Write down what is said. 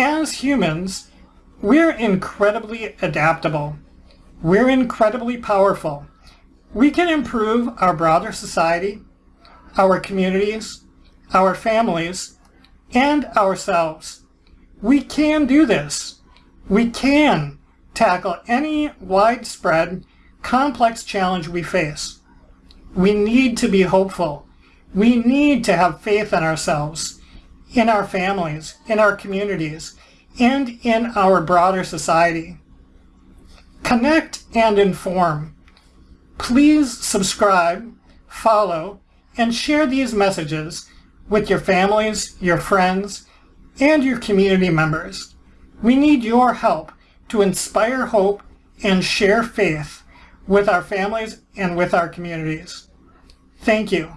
As humans, we're incredibly adaptable. We're incredibly powerful. We can improve our broader society, our communities, our families, and ourselves. We can do this. We can tackle any widespread, complex challenge we face. We need to be hopeful. We need to have faith in ourselves, in our families, in our communities, and in our broader society. Connect and inform. Please subscribe, follow, and share these messages with your families, your friends, and your community members. We need your help to inspire hope and share faith with our families and with our communities. Thank you.